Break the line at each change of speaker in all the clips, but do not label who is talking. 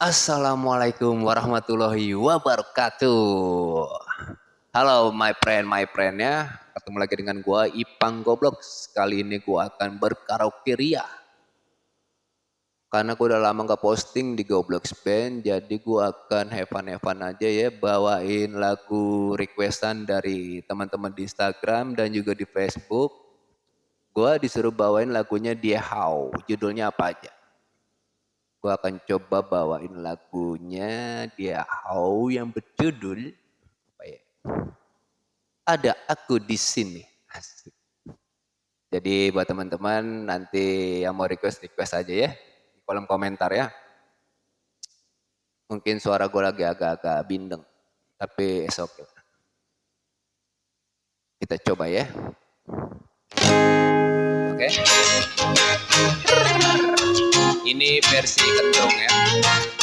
Assalamualaikum warahmatullahi wabarakatuh. Halo my friend, my friend ya. Ketemu lagi dengan gua Ipang Goblok. Kali ini gua akan berkaraoke ria. Karena gua udah lama gak posting di Goblok Band, jadi gua akan fun, aja ya bawain lagu requestan dari teman-teman di Instagram dan juga di Facebook. Gua disuruh bawain lagunya Dia How, judulnya apa aja? Gue akan coba bawain lagunya dia How yang berjudul apa ya? Ada aku di sini. Asik. Jadi buat teman-teman nanti yang mau request request aja ya di kolom komentar ya. Mungkin suara gue lagi agak-agak bindeng, tapi esok. Kita coba ya. Oke. Okay. Ini versi kendong ya.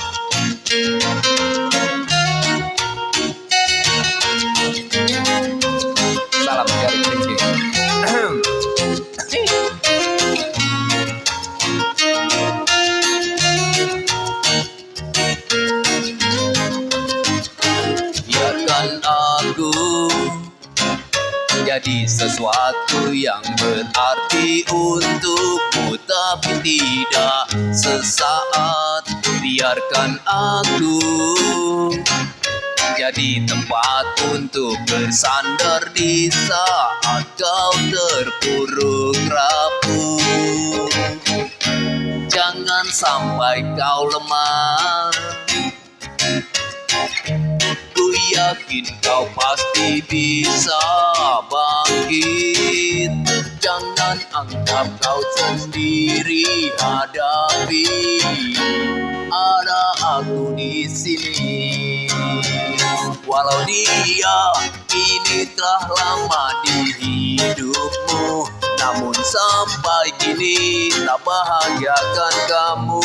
Jadi sesuatu yang berarti untukmu. Tapi tidak sesaat biarkan aku jadi tempat untuk bersandar di saat kau terpuruk rapuh. Jangan sampai kau lemah yakin kau pasti bisa bangkit. Jangan anggap kau sendiri hadapi. Ada aku di sini. Walau dia ini telah lama di hidupmu Namun sampai kini tak bahagiakan kamu.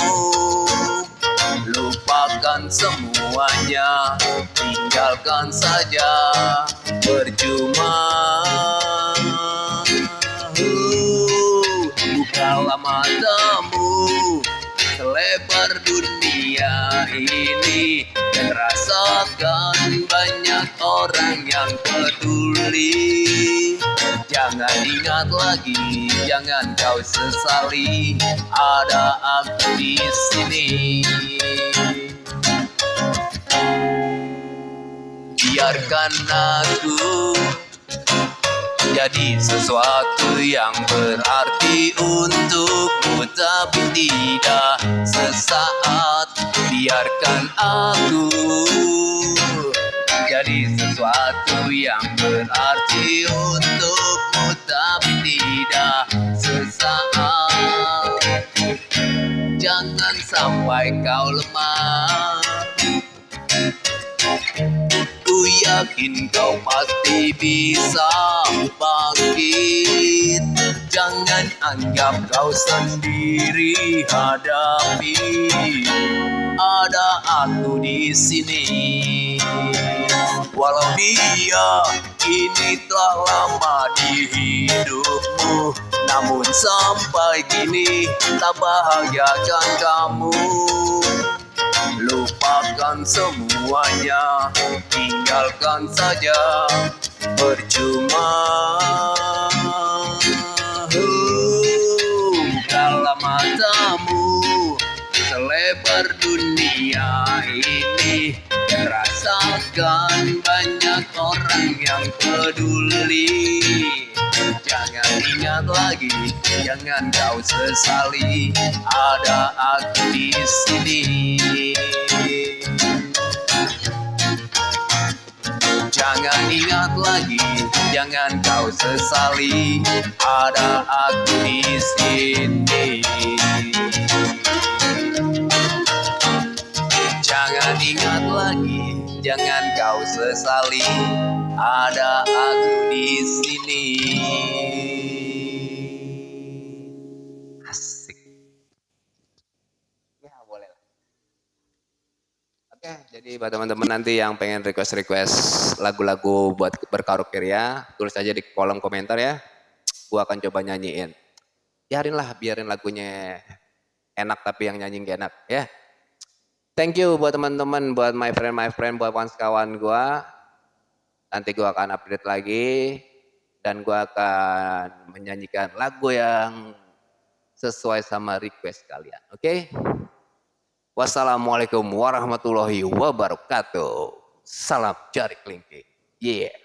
Lupakan semuanya Tinggalkan saja Percuma. Bukalah matamu Selebar dunia ini Dan rasakan banyak orang yang peduli. Jangan ingat lagi, jangan kau sesali Ada aku di sini Biarkan aku jadi sesuatu yang berarti untukmu tapi tidak sesaat. Biarkan aku jadi sesuatu yang berarti untukmu tapi tidak sesaat. Jangan sampai kau lemah yakin kau pasti bisa bangkit. Jangan anggap kau sendiri hadapi. Ada aku di sini. Walau dia kini telah lama di hidupmu Namun sampai kini tak bahagiakan kamu Lupakan semuanya Tinggalkan saja Percuma. Bukalah matamu Selebar dunia ini Rasakan banyak orang yang peduli Jangan ingat lagi, jangan kau sesali. Ada aku di sini. Jangan ingat lagi, jangan kau sesali. Ada aku di sini jangan kau sesali. Ada aku di sini. Asik. Ya boleh lah. Oke jadi buat teman-teman nanti yang pengen request-request lagu-lagu buat berkaraoke ya Tulis aja di kolom komentar ya. Gua akan coba nyanyiin. Biarin lah biarin lagunya enak tapi yang nyanyi gak enak ya Thank you buat teman-teman, buat my friend, my friend, buat kawan-kawan gua. Nanti gua akan update lagi dan gua akan menyanyikan lagu yang sesuai sama request kalian. Oke? Okay? Wassalamualaikum warahmatullahi wabarakatuh. Salam jari kelingking. Yeah.